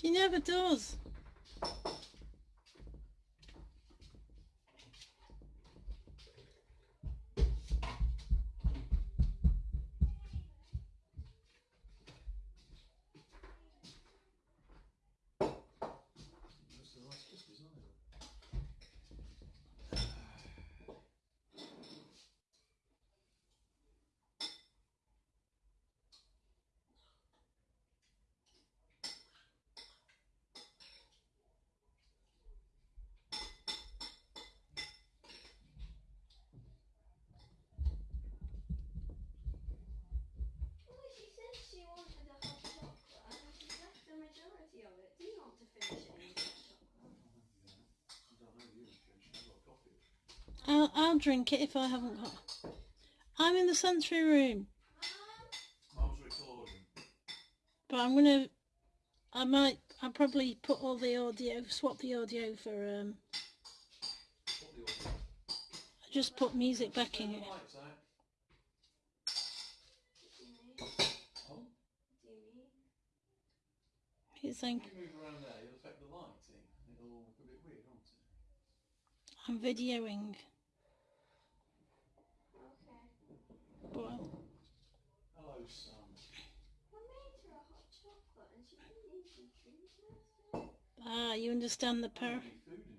She never does. I'll, I'll drink it if I haven't got. I'm in the sensory room, but I'm gonna. I might. I'll probably put all the audio, swap the audio for. Um, order? just put music back in it. the lights out. Do of it. ah, you understand the I par. need